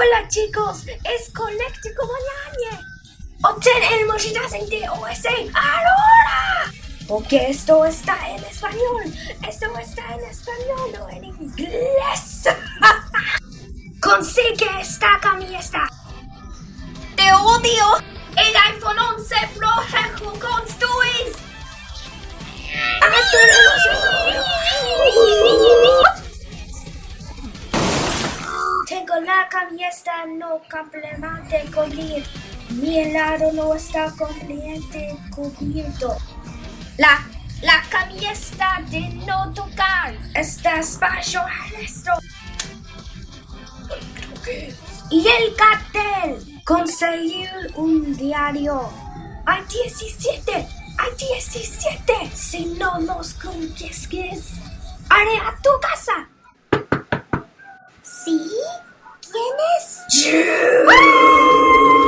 Hola chicos, es Colectico Mañana. Obtén el merchandising de OSA ahora. Porque esto está en español. Esto está en español, no en inglés. Consigue esta camiseta. Te odio. Tengo la camiseta no completamente con Mi helado no está completamente cubierto. La, la camiseta de no tocar está espacio esto. Y el cartel. Conseguir un diario. Hay 17. Hay 17. Si no los consigues, haré a tu casa. ¿Sí? ¿Quién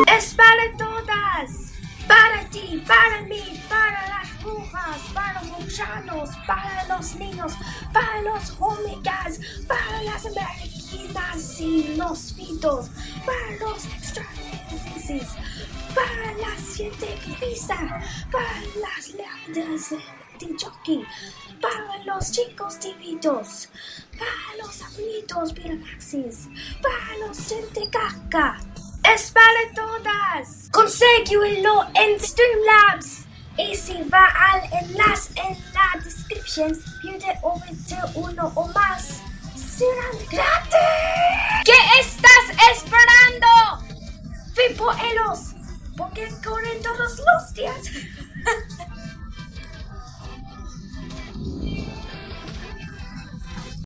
es? Para todas. Para ti, para mí, para las brujas, para los gusanos, para los niños, para los hormigas, para las americanas y los fitos, para los extraterrestres, para la científica, para las leadas de jockey, para los chicos tímidos, para los abuelitos piramaxis, para los gente caca. Es para todas. Consíguelo en Streamlabs. Y si va al enlace en la descripción, pide obtener uno o más. Serán gratis. ¿Qué estás esperando? Fui por ellos. Porque corren todos los días.